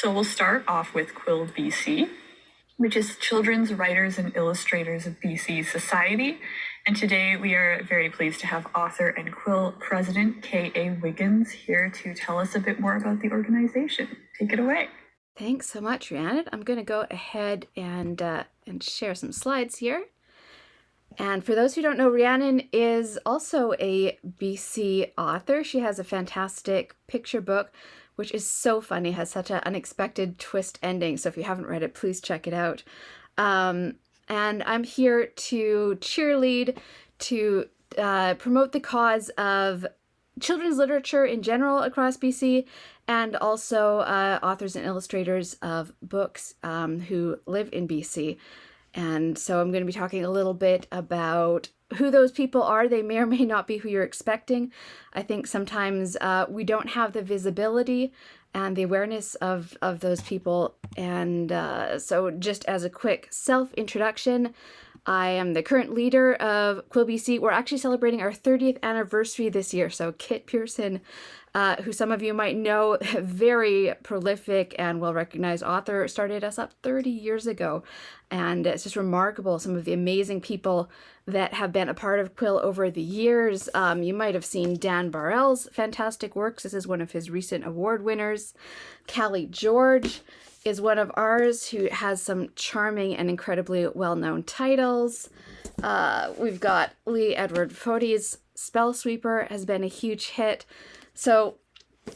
So we'll start off with Quill BC, which is Children's Writers and Illustrators of BC Society. And today we are very pleased to have author and Quill president K.A. Wiggins here to tell us a bit more about the organization. Take it away. Thanks so much, Rhiannon. I'm going to go ahead and, uh, and share some slides here. And for those who don't know, Rhiannon is also a BC author. She has a fantastic picture book, which is so funny, has such an unexpected twist ending. So if you haven't read it, please check it out. Um, and I'm here to cheerlead, to uh, promote the cause of children's literature in general across BC, and also uh, authors and illustrators of books um, who live in BC. And so I'm going to be talking a little bit about who those people are. They may or may not be who you're expecting. I think sometimes uh, we don't have the visibility and the awareness of, of those people. And uh, so just as a quick self-introduction, I am the current leader of Quill BC. We're actually celebrating our 30th anniversary this year. So Kit Pearson, uh, who some of you might know, very prolific and well-recognized author, started us up 30 years ago. And it's just remarkable, some of the amazing people that have been a part of Quill over the years. Um, you might have seen Dan Bar-el's fantastic works. This is one of his recent award winners. Kallie George is one of ours who has some charming and incredibly well-known titles. Uh, we've got Lee Edward Födi's Spell Sweeper has been a huge hit. So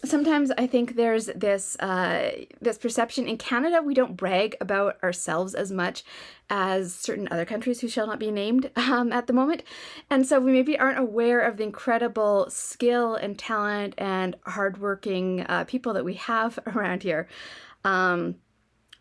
sometimes I think there's this uh, this perception in Canada we don't brag about ourselves as much as certain other countries who shall not be named um, at the moment, and so we maybe aren't aware of the incredible skill and talent and hardworking uh, people that we have around here. Um,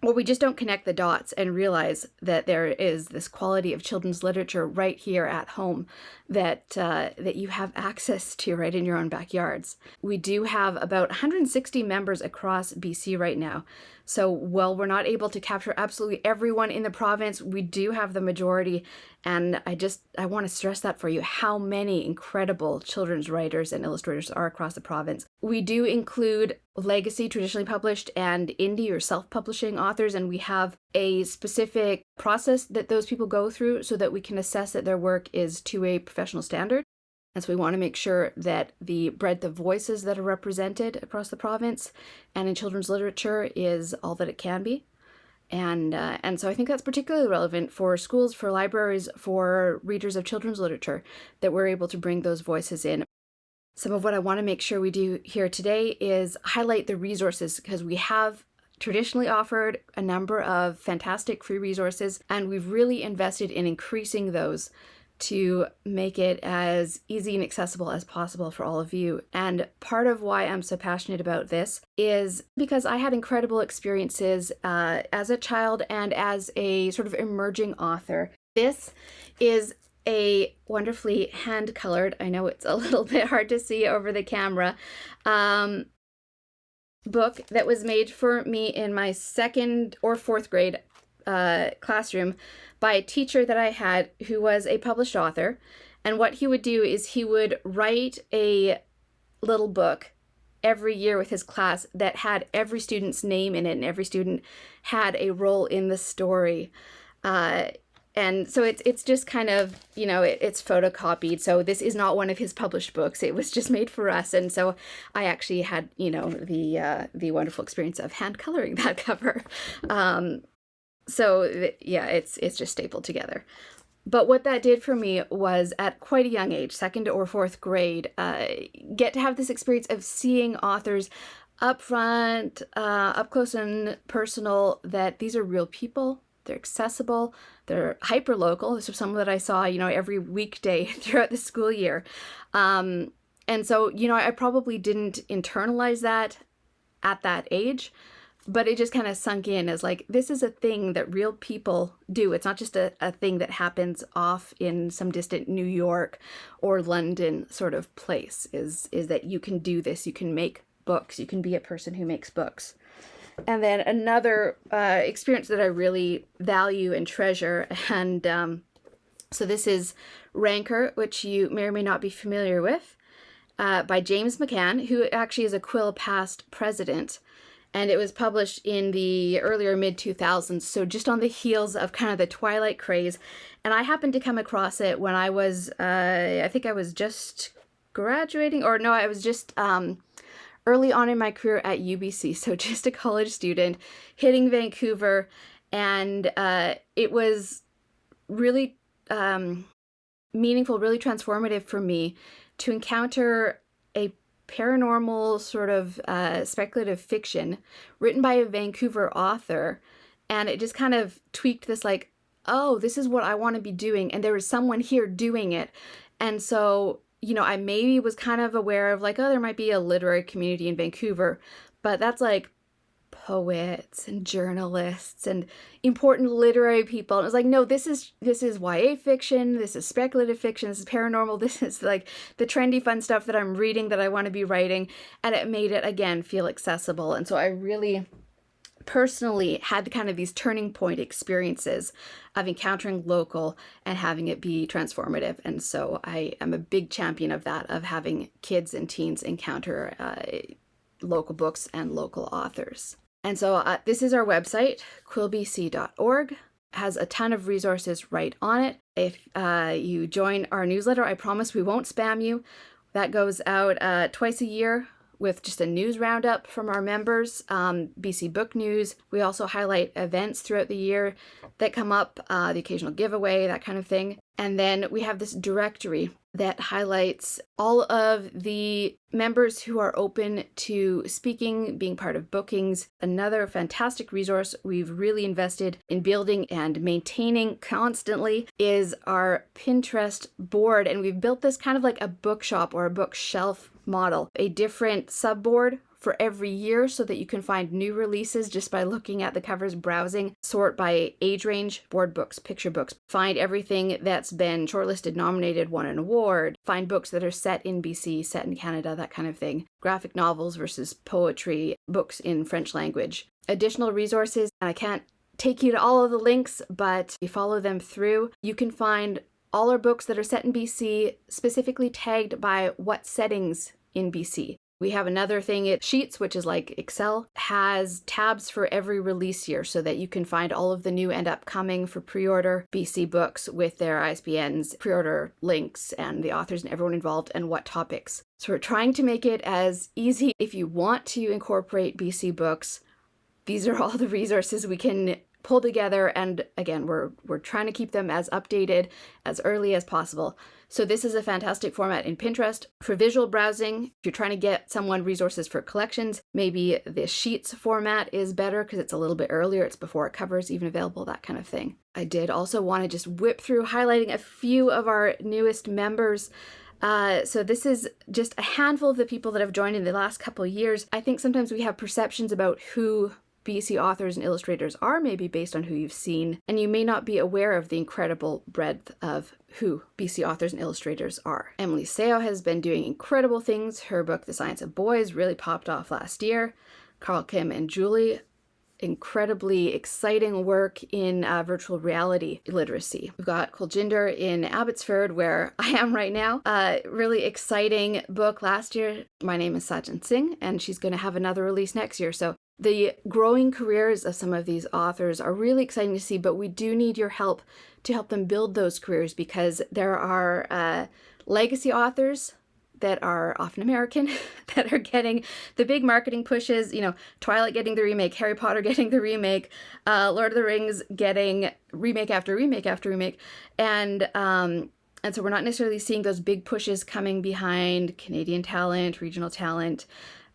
or we just don't connect the dots and realize that there is this quality of children's literature right here at home that uh, that you have access to right in your own backyards. We do have about 160 members across BC right now. So while we're not able to capture absolutely everyone in the province, we do have the majority. And I just, I want to stress that for you, how many incredible children's writers and illustrators are across the province. We do include legacy, traditionally published, and indie or self-publishing authors, and we have a specific process that those people go through so that we can assess that their work is to a professional standard. And so we want to make sure that the breadth of voices that are represented across the province and in children's literature is all that it can be. And, uh, and so I think that's particularly relevant for schools, for libraries, for readers of children's literature, that we're able to bring those voices in. Some of what I want to make sure we do here today is highlight the resources because we have traditionally offered a number of fantastic free resources and we've really invested in increasing those to make it as easy and accessible as possible for all of you. And part of why I'm so passionate about this is because I had incredible experiences uh, as a child and as a sort of emerging author. This is a wonderfully hand colored, I know it's a little bit hard to see over the camera, um, book that was made for me in my second or fourth grade uh, classroom by a teacher that I had who was a published author. And what he would do is he would write a little book every year with his class that had every student's name in it and every student had a role in the story. Uh, and so it's it's just kind of you know it, it's photocopied so this is not one of his published books it was just made for us and so i actually had you know the uh, the wonderful experience of hand coloring that cover um, so yeah it's it's just stapled together but what that did for me was at quite a young age second or fourth grade uh, get to have this experience of seeing authors up front uh, up close and personal that these are real people they're accessible, they're hyper local. This was someone that I saw, you know, every weekday throughout the school year. Um, and so, you know, I probably didn't internalize that at that age, but it just kind of sunk in as like, this is a thing that real people do. It's not just a, a thing that happens off in some distant New York or London sort of place is, is that you can do this. You can make books. You can be a person who makes books. And then another uh, experience that I really value and treasure, and um, so this is Rancour, which you may or may not be familiar with, uh, by James McCann, who actually is a Quill past president. And it was published in the earlier mid 2000s, so just on the heels of kind of the Twilight craze. And I happened to come across it when I was, uh, I think I was just graduating, or no, I was just um, early on in my career at UBC, so just a college student hitting Vancouver, and uh, it was really um, meaningful, really transformative for me to encounter paranormal sort of uh, speculative fiction written by a Vancouver author. And it just kind of tweaked this like, oh, this is what I want to be doing. And there was someone here doing it. And so, you know, I maybe was kind of aware of like, oh, there might be a literary community in Vancouver, but that's like poets and journalists and important literary people. And it was like, no, this is this is YA fiction, this is speculative fiction, this is paranormal, this is like the trendy fun stuff that I'm reading that I want to be writing. And it made it again feel accessible. And so I really personally had kind of these turning point experiences of encountering local and having it be transformative. And so I am a big champion of that, of having kids and teens encounter uh, local books and local authors. And so uh, this is our website, quillbc.org. Has a ton of resources right on it. If uh, you join our newsletter, I promise we won't spam you. That goes out uh, twice a year with just a news roundup from our members, um, BC Book News. We also highlight events throughout the year that come up, uh, the occasional giveaway, that kind of thing. And then we have this directory that highlights all of the members who are open to speaking, being part of bookings. Another fantastic resource we've really invested in building and maintaining constantly is our Pinterest board. And we've built this kind of like a bookshop or a bookshelf model, a different subboard for every year so that you can find new releases just by looking at the covers, browsing, sort by age range, board books, picture books, find everything that's been shortlisted, nominated, won an award, find books that are set in BC, set in Canada, that kind of thing, graphic novels versus poetry, books in French language. Additional resources, and I can't take you to all of the links, but you follow them through, you can find all our books that are set in BC, specifically tagged by what settings in BC. We have another thing, it Sheets, which is like Excel, has tabs for every release year so that you can find all of the new and upcoming for pre-order BC books with their ISBNs, pre-order links, and the authors and everyone involved and what topics. So we're trying to make it as easy if you want to incorporate BC books. These are all the resources we can pull together and again we're we're trying to keep them as updated as early as possible so this is a fantastic format in Pinterest. For visual browsing, if you're trying to get someone resources for collections, maybe the Sheets format is better because it's a little bit earlier, it's before it covers even available, that kind of thing. I did also want to just whip through highlighting a few of our newest members. Uh, so this is just a handful of the people that have joined in the last couple years. I think sometimes we have perceptions about who BC authors and illustrators are maybe based on who you've seen, and you may not be aware of the incredible breadth of who BC authors and illustrators are. Emily Seo has been doing incredible things. Her book, The Science of Boys, really popped off last year. Carl Kim and Julie incredibly exciting work in uh, virtual reality literacy. We've got Kuljinder in Abbotsford, where I am right now. Uh, really exciting book last year. My name is Saajan Singh, and she's going to have another release next year. So the growing careers of some of these authors are really exciting to see, but we do need your help to help them build those careers because there are uh, legacy authors that are often American that are getting the big marketing pushes, you know, Twilight getting the remake, Harry Potter getting the remake, uh, Lord of the Rings getting remake after remake after remake. And, um, and so we're not necessarily seeing those big pushes coming behind Canadian talent, regional talent,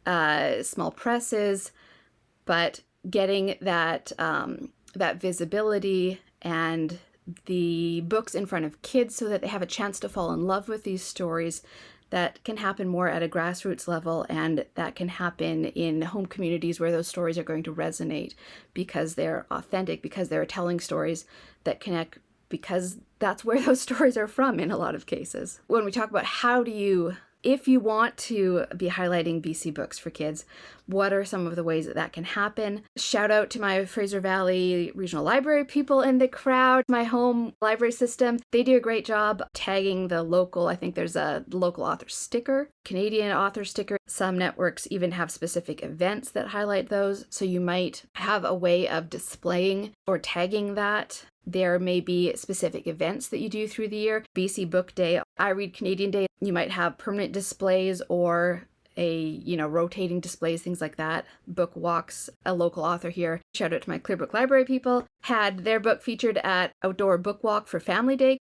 uh, small presses but getting that um, that visibility and the books in front of kids so that they have a chance to fall in love with these stories that can happen more at a grassroots level and that can happen in home communities where those stories are going to resonate because they're authentic, because they're telling stories that connect because that's where those stories are from in a lot of cases. When we talk about how do you if you want to be highlighting BC books for kids, what are some of the ways that that can happen? Shout out to my Fraser Valley Regional Library people in the crowd, my home library system. They do a great job tagging the local, I think there's a local author sticker, Canadian author sticker. Some networks even have specific events that highlight those. So you might have a way of displaying or tagging that there may be specific events that you do through the year. BC Book Day, I Read Canadian Day, you might have permanent displays or a you know rotating displays things like that. Book walks a local author here shout out to my clearbrook library people had their book featured at outdoor book walk for family day.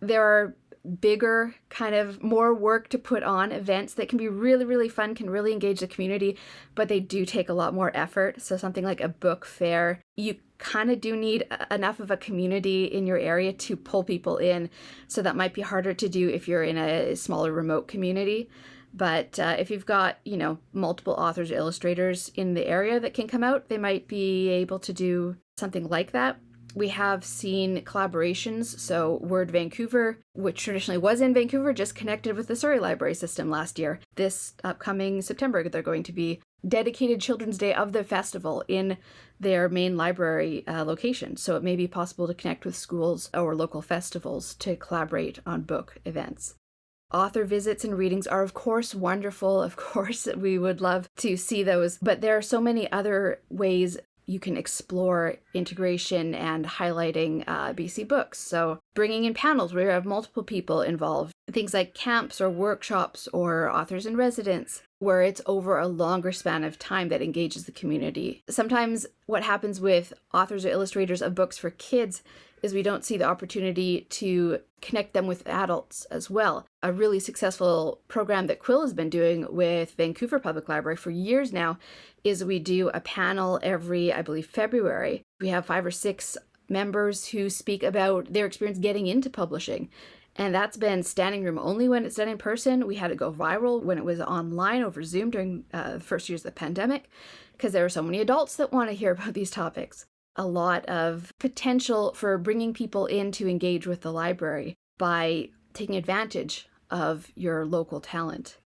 There are bigger kind of more work to put on events that can be really really fun can really engage the community but they do take a lot more effort. So something like a book fair you kind of do need enough of a community in your area to pull people in. So that might be harder to do if you're in a smaller remote community. But uh, if you've got you know multiple authors or illustrators in the area that can come out they might be able to do something like that we have seen collaborations. So, Word Vancouver, which traditionally was in Vancouver, just connected with the Surrey Library System last year. This upcoming September, they're going to be dedicated Children's Day of the festival in their main library uh, location. So, it may be possible to connect with schools or local festivals to collaborate on book events. Author visits and readings are, of course, wonderful. Of course, we would love to see those, but there are so many other ways you can explore integration and highlighting uh, BC books. So, bringing in panels where you have multiple people involved, things like camps or workshops or authors in residence, where it's over a longer span of time that engages the community. Sometimes, what happens with authors or illustrators of books for kids is we don't see the opportunity to connect them with adults as well. A really successful program that Quill has been doing with Vancouver Public Library for years now is we do a panel every, I believe, February. We have five or six members who speak about their experience getting into publishing. And that's been standing room only when it's done in person. We had it go viral when it was online over Zoom during uh, the first years of the pandemic because there are so many adults that want to hear about these topics a lot of potential for bringing people in to engage with the library by taking advantage of your local talent.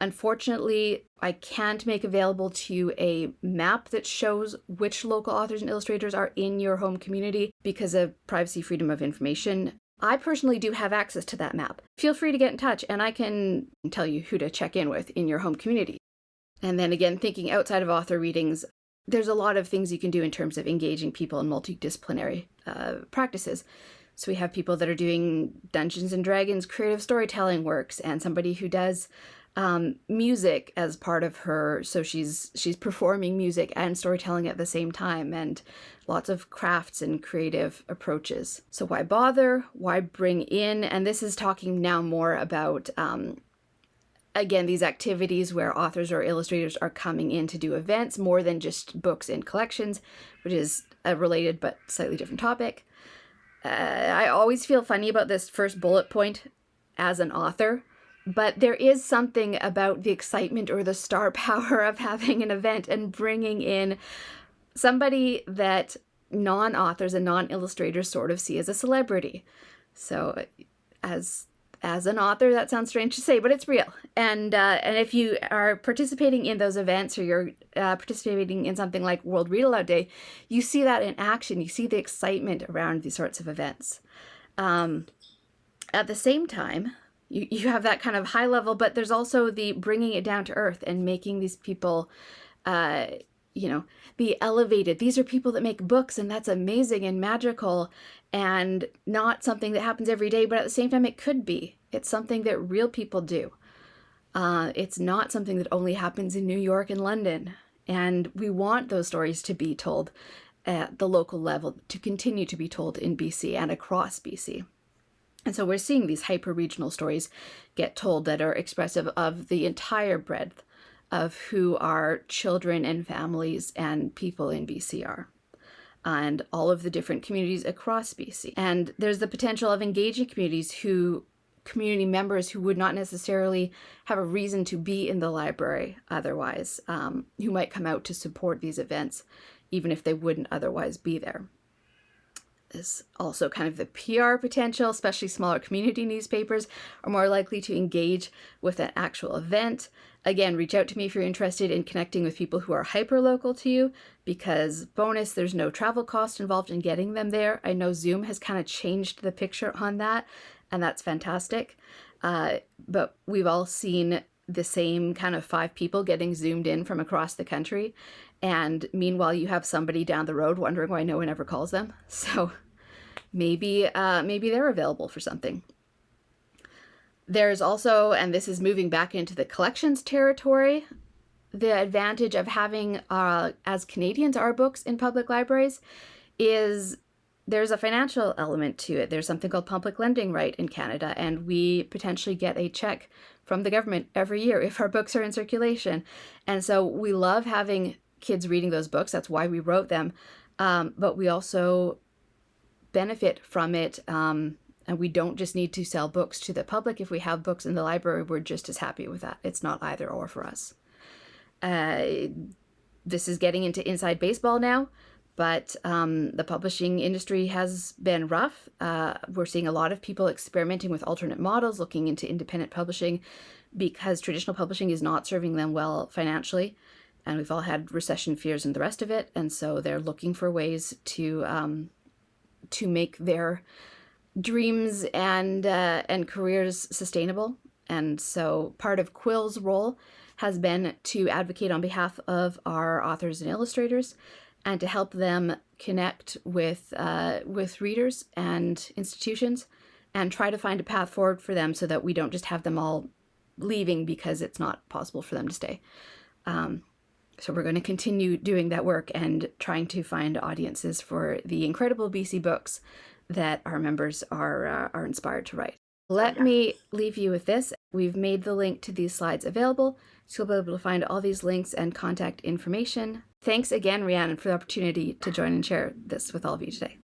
Unfortunately, I can't make available to you a map that shows which local authors and illustrators are in your home community because of privacy freedom of information. I personally do have access to that map. Feel free to get in touch and I can tell you who to check in with in your home community. And then again, thinking outside of author readings, there's a lot of things you can do in terms of engaging people in multidisciplinary uh, practices. So we have people that are doing Dungeons and Dragons creative storytelling works, and somebody who does um, music as part of her. So she's she's performing music and storytelling at the same time, and lots of crafts and creative approaches. So why bother? Why bring in? And this is talking now more about um, again, these activities where authors or illustrators are coming in to do events more than just books and collections, which is a related but slightly different topic. Uh, I always feel funny about this first bullet point as an author, but there is something about the excitement or the star power of having an event and bringing in somebody that non authors and non illustrators sort of see as a celebrity. So, as as an author, that sounds strange to say, but it's real. And uh, and if you are participating in those events or you're uh, participating in something like World Read Aloud Day, you see that in action. You see the excitement around these sorts of events. Um, at the same time, you, you have that kind of high level, but there's also the bringing it down to earth and making these people uh, you know, be elevated. These are people that make books, and that's amazing and magical, and not something that happens every day, but at the same time, it could be. It's something that real people do. Uh, it's not something that only happens in New York and London. And we want those stories to be told at the local level, to continue to be told in BC and across BC. And so we're seeing these hyper regional stories get told that are expressive of the entire breadth of who our children and families and people in BC are and all of the different communities across BC. And there's the potential of engaging communities who community members who would not necessarily have a reason to be in the library otherwise, um, who might come out to support these events, even if they wouldn't otherwise be there. Is also kind of the PR potential, especially smaller community newspapers are more likely to engage with an actual event. Again, reach out to me if you're interested in connecting with people who are hyper local to you because bonus, there's no travel cost involved in getting them there. I know Zoom has kind of changed the picture on that, and that's fantastic. Uh, but we've all seen the same kind of five people getting zoomed in from across the country. And meanwhile, you have somebody down the road wondering why no one ever calls them. So maybe, uh, maybe they're available for something. There's also, and this is moving back into the collections territory, the advantage of having, uh, as Canadians, our books in public libraries is there's a financial element to it. There's something called public lending right in Canada, and we potentially get a check from the government every year if our books are in circulation. And so we love having kids reading those books. That's why we wrote them. Um, but we also benefit from it. Um, and we don't just need to sell books to the public. If we have books in the library, we're just as happy with that. It's not either or for us. Uh, this is getting into inside baseball now, but um, the publishing industry has been rough. Uh, we're seeing a lot of people experimenting with alternate models, looking into independent publishing because traditional publishing is not serving them well financially. And we've all had recession fears and the rest of it. And so they're looking for ways to um, to make their dreams and uh, and careers sustainable. And so part of Quill's role has been to advocate on behalf of our authors and illustrators and to help them connect with uh, with readers and institutions and try to find a path forward for them so that we don't just have them all leaving because it's not possible for them to stay. Um, so we're going to continue doing that work and trying to find audiences for the incredible BC books that our members are uh, are inspired to write. Let me leave you with this. We've made the link to these slides available, so you'll be able to find all these links and contact information. Thanks again, Rhiannon, for the opportunity to join and share this with all of you today.